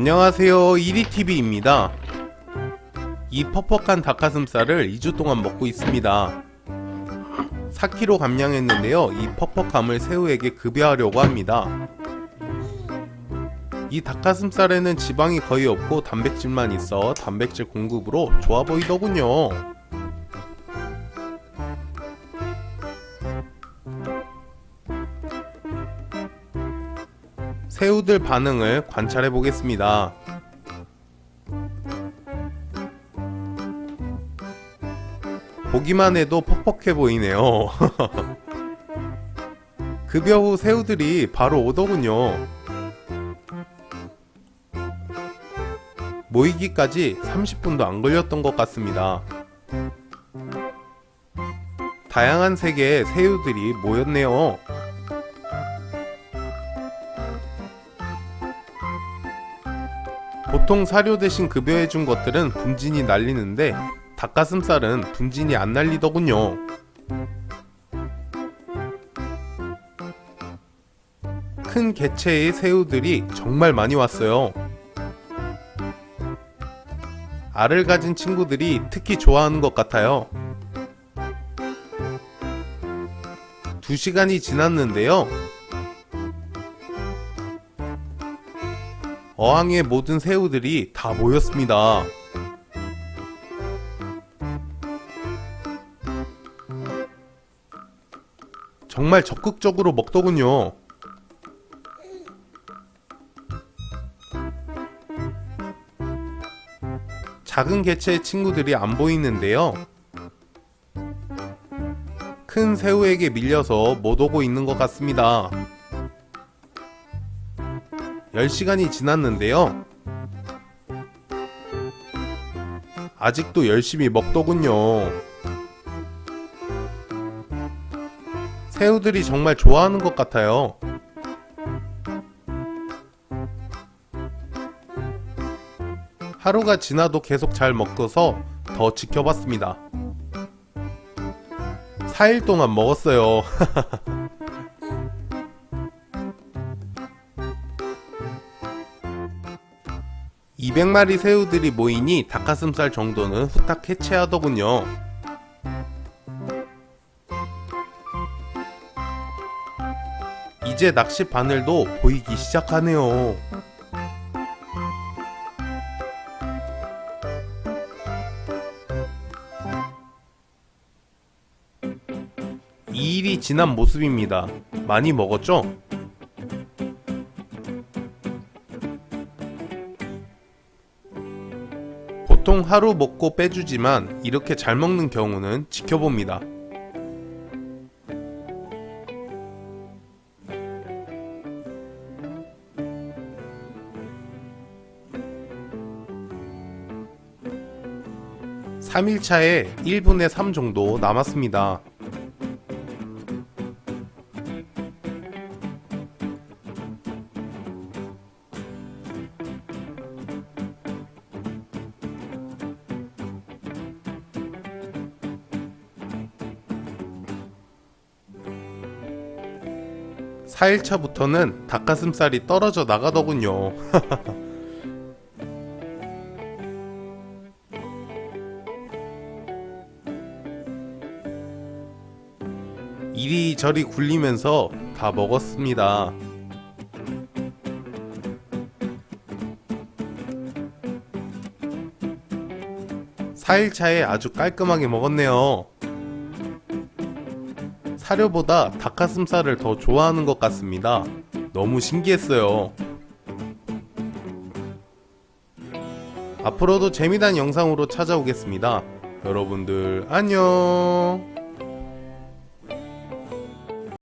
안녕하세요. 이리TV입니다. 이 퍽퍽한 닭가슴살을 2주 동안 먹고 있습니다. 4kg 감량했는데요. 이 퍽퍽함을 새우에게 급여하려고 합니다. 이 닭가슴살에는 지방이 거의 없고 단백질만 있어 단백질 공급으로 좋아 보이더군요 새우들 반응을 관찰해 보겠습니다. 보기만 해도 퍽퍽해 보이네요. 급여 후 새우들이 바로 오더군요. 모이기까지 30분도 안 걸렸던 것 같습니다. 다양한 색의 새우들이 모였네요. 보통 사료 대신 급여해준 것들은 분진이 날리는데 닭가슴살은 분진이 안 날리더군요. 큰 개체의 새우들이 정말 많이 왔어요. 알을 가진 친구들이 특히 좋아하는 것 같아요. 2시간이 지났는데요. 어항의 모든 새우들이 다 모였습니다. 정말 적극적으로 먹더군요. 작은 개체의 친구들이 안 보이는데요. 큰 새우에게 밀려서 못 오고 있는 것 같습니다. 10시간이 지났는데요. 아직도 열심히 먹더군요. 새우들이 정말 좋아하는 것 같아요. 하루가 지나도 계속 잘 먹어서 더 지켜봤습니다. 4일 동안 먹었어요. 200마리 새우들이 모이니 닭가슴살 정도는 후딱 해체하더군요. 이제 낚시 바늘도 보이기 시작하네요. 이 일이 지난 모습입니다. 많이 먹었죠? 보통 하루 먹고 빼주지만 이렇게 잘 먹는 경우는 지켜봅니다. (3일차에) (1분의 3) 정도 남았습니다. (4일차부터는) 닭가슴살이 떨어져 나가더군요 이리저리 굴리면서 다 먹었습니다. 4일차에 아주 깔끔하게 먹었네요. 사료보다 닭가슴살을 더 좋아하는 것 같습니다. 너무 신기했어요. 앞으로도 재미난 영상으로 찾아오겠습니다. 여러분들 안녕